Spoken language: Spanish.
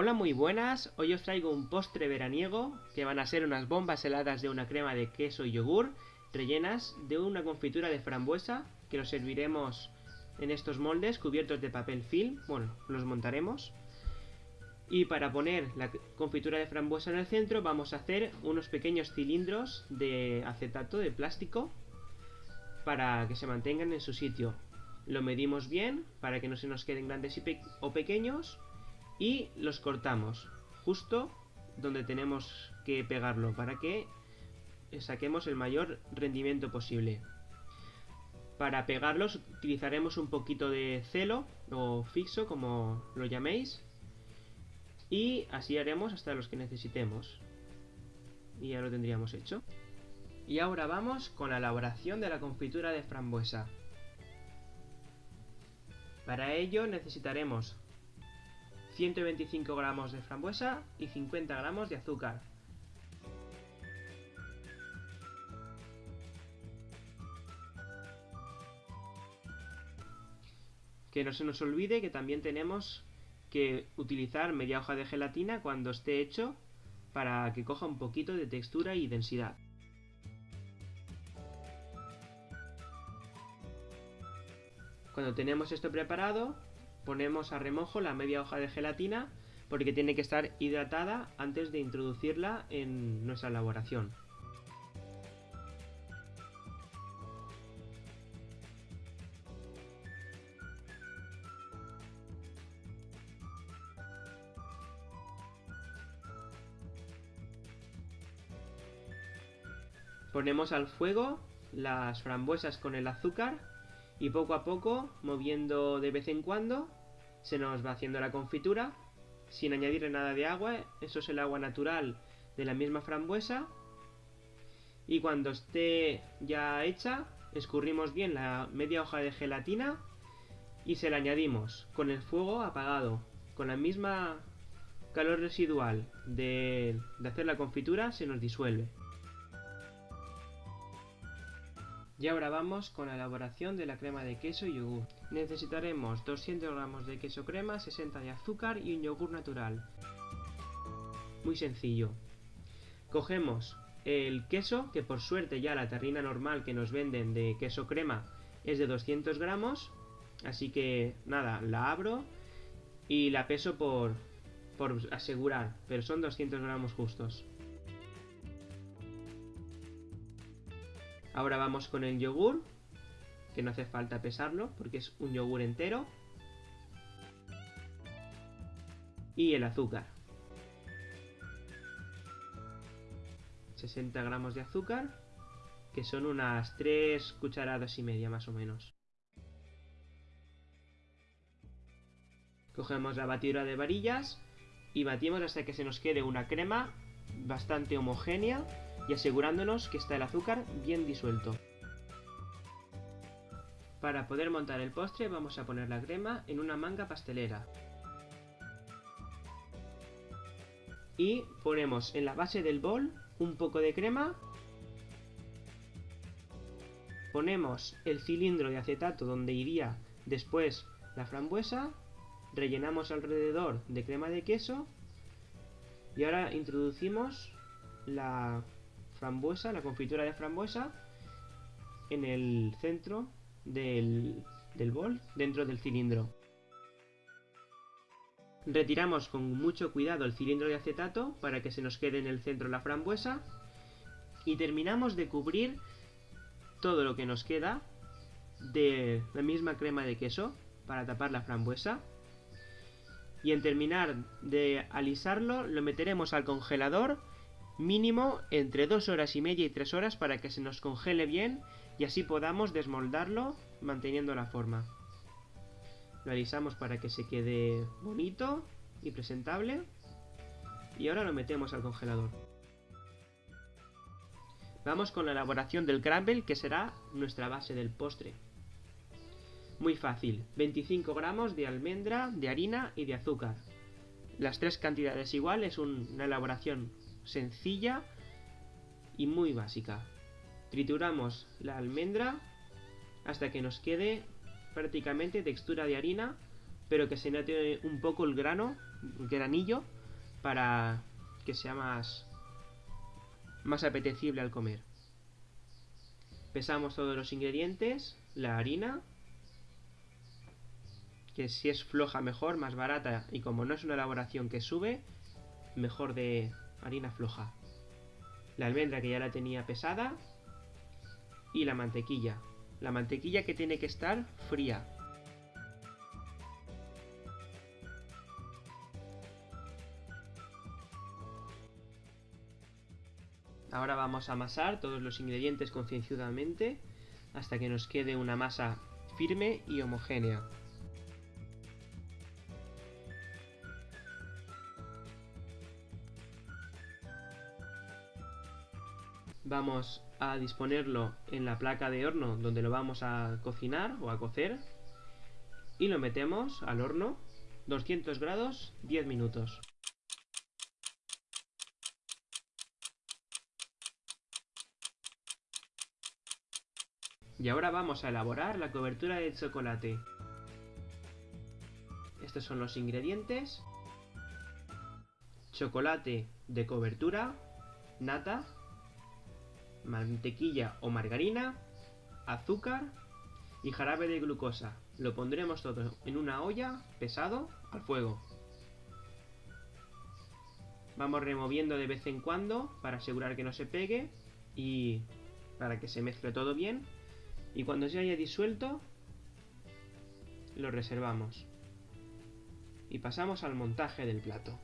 Hola muy buenas, hoy os traigo un postre veraniego que van a ser unas bombas heladas de una crema de queso y yogur rellenas de una confitura de frambuesa que lo serviremos en estos moldes cubiertos de papel film, bueno, los montaremos. Y para poner la confitura de frambuesa en el centro vamos a hacer unos pequeños cilindros de acetato de plástico para que se mantengan en su sitio. Lo medimos bien para que no se nos queden grandes o pequeños y los cortamos justo donde tenemos que pegarlo para que saquemos el mayor rendimiento posible. Para pegarlos utilizaremos un poquito de celo o fixo como lo llaméis y así haremos hasta los que necesitemos. Y ya lo tendríamos hecho. Y ahora vamos con la elaboración de la confitura de frambuesa. Para ello necesitaremos 125 gramos de frambuesa y 50 gramos de azúcar. Que no se nos olvide que también tenemos que utilizar media hoja de gelatina cuando esté hecho para que coja un poquito de textura y densidad. Cuando tenemos esto preparado, ponemos a remojo la media hoja de gelatina porque tiene que estar hidratada antes de introducirla en nuestra elaboración. Ponemos al fuego las frambuesas con el azúcar y poco a poco, moviendo de vez en cuando, se nos va haciendo la confitura sin añadirle nada de agua, eso es el agua natural de la misma frambuesa. Y cuando esté ya hecha escurrimos bien la media hoja de gelatina y se la añadimos con el fuego apagado con la misma calor residual de, de hacer la confitura se nos disuelve Y ahora vamos con la elaboración de la crema de queso y yogur. Necesitaremos 200 gramos de queso crema, 60 de azúcar y un yogur natural. Muy sencillo. Cogemos el queso, que por suerte ya la terrina normal que nos venden de queso crema es de 200 gramos. Así que nada, la abro y la peso por, por asegurar, pero son 200 gramos justos. Ahora vamos con el yogur, que no hace falta pesarlo porque es un yogur entero. Y el azúcar. 60 gramos de azúcar, que son unas 3 cucharadas y media más o menos. Cogemos la batidora de varillas y batimos hasta que se nos quede una crema bastante homogénea y asegurándonos que está el azúcar bien disuelto. Para poder montar el postre vamos a poner la crema en una manga pastelera. Y ponemos en la base del bol un poco de crema. Ponemos el cilindro de acetato donde iría después la frambuesa. Rellenamos alrededor de crema de queso. Y ahora introducimos la frambuesa, la confitura de frambuesa, en el centro del, del bol, dentro del cilindro. Retiramos con mucho cuidado el cilindro de acetato para que se nos quede en el centro la frambuesa y terminamos de cubrir todo lo que nos queda de la misma crema de queso para tapar la frambuesa y en terminar de alisarlo lo meteremos al congelador mínimo entre 2 horas y media y 3 horas para que se nos congele bien y así podamos desmoldarlo manteniendo la forma. Lo alisamos para que se quede bonito y presentable y ahora lo metemos al congelador. Vamos con la elaboración del crumble que será nuestra base del postre. Muy fácil, 25 gramos de almendra, de harina y de azúcar. Las tres cantidades iguales, una elaboración sencilla y muy básica. Trituramos la almendra hasta que nos quede prácticamente textura de harina pero que se note un poco el grano, el granillo, para que sea más, más apetecible al comer. Pesamos todos los ingredientes, la harina, que si es floja mejor, más barata, y como no es una elaboración que sube, mejor de harina floja. La almendra que ya la tenía pesada, y la mantequilla. La mantequilla que tiene que estar fría, Ahora vamos a amasar todos los ingredientes concienzudamente hasta que nos quede una masa firme y homogénea. Vamos a disponerlo en la placa de horno donde lo vamos a cocinar o a cocer y lo metemos al horno 200 grados 10 minutos. Y ahora vamos a elaborar la cobertura de chocolate. Estos son los ingredientes. Chocolate de cobertura, nata, mantequilla o margarina, azúcar y jarabe de glucosa. Lo pondremos todo en una olla pesado al fuego. Vamos removiendo de vez en cuando para asegurar que no se pegue y para que se mezcle todo bien y cuando se haya disuelto, lo reservamos. Y pasamos al montaje del plato.